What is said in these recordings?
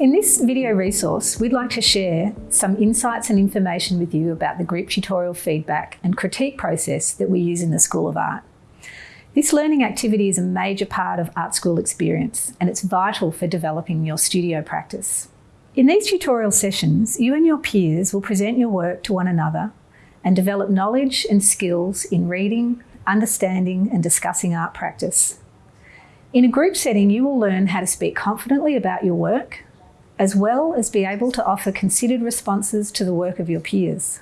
In this video resource, we'd like to share some insights and information with you about the group tutorial feedback and critique process that we use in the School of Art. This learning activity is a major part of art school experience and it's vital for developing your studio practice. In these tutorial sessions, you and your peers will present your work to one another and develop knowledge and skills in reading, understanding and discussing art practice. In a group setting, you will learn how to speak confidently about your work, as well as be able to offer considered responses to the work of your peers.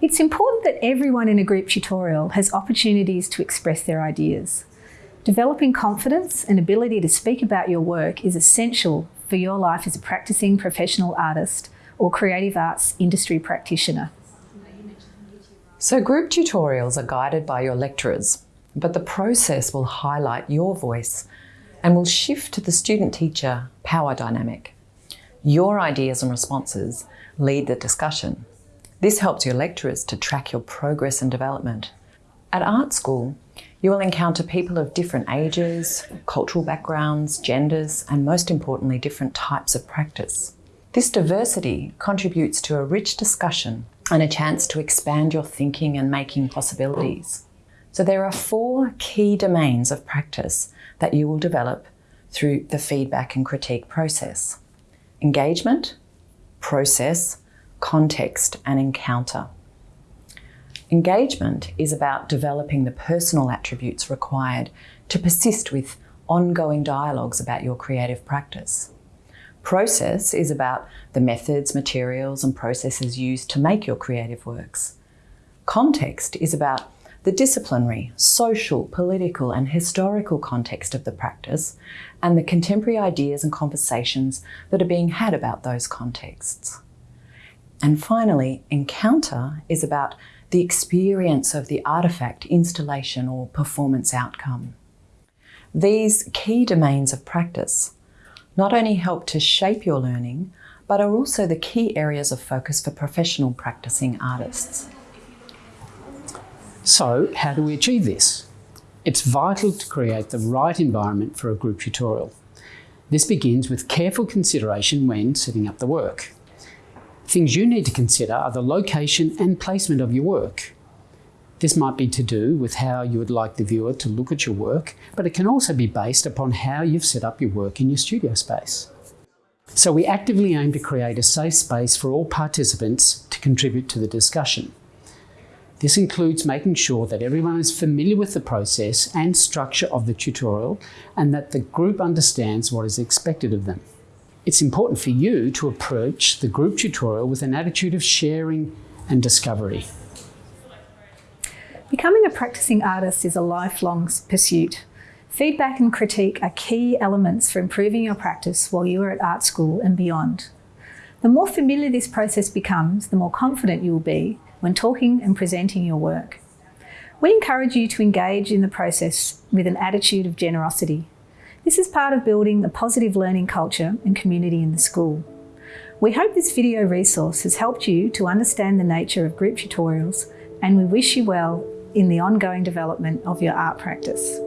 It's important that everyone in a group tutorial has opportunities to express their ideas. Developing confidence and ability to speak about your work is essential for your life as a practicing professional artist or creative arts industry practitioner. So group tutorials are guided by your lecturers, but the process will highlight your voice and will shift to the student-teacher power dynamic. Your ideas and responses lead the discussion. This helps your lecturers to track your progress and development. At art school, you will encounter people of different ages, cultural backgrounds, genders, and most importantly, different types of practice. This diversity contributes to a rich discussion and a chance to expand your thinking and making possibilities. So there are four key domains of practice that you will develop through the feedback and critique process engagement, process, context and encounter. Engagement is about developing the personal attributes required to persist with ongoing dialogues about your creative practice. Process is about the methods, materials and processes used to make your creative works. Context is about the disciplinary, social, political and historical context of the practice and the contemporary ideas and conversations that are being had about those contexts. And finally, encounter is about the experience of the artefact, installation or performance outcome. These key domains of practice not only help to shape your learning, but are also the key areas of focus for professional practicing artists. So how do we achieve this? It's vital to create the right environment for a group tutorial. This begins with careful consideration when setting up the work. Things you need to consider are the location and placement of your work. This might be to do with how you would like the viewer to look at your work, but it can also be based upon how you've set up your work in your studio space. So we actively aim to create a safe space for all participants to contribute to the discussion. This includes making sure that everyone is familiar with the process and structure of the tutorial and that the group understands what is expected of them. It's important for you to approach the group tutorial with an attitude of sharing and discovery. Becoming a practicing artist is a lifelong pursuit. Feedback and critique are key elements for improving your practice while you are at art school and beyond. The more familiar this process becomes, the more confident you will be when talking and presenting your work. We encourage you to engage in the process with an attitude of generosity. This is part of building a positive learning culture and community in the school. We hope this video resource has helped you to understand the nature of group tutorials and we wish you well in the ongoing development of your art practice.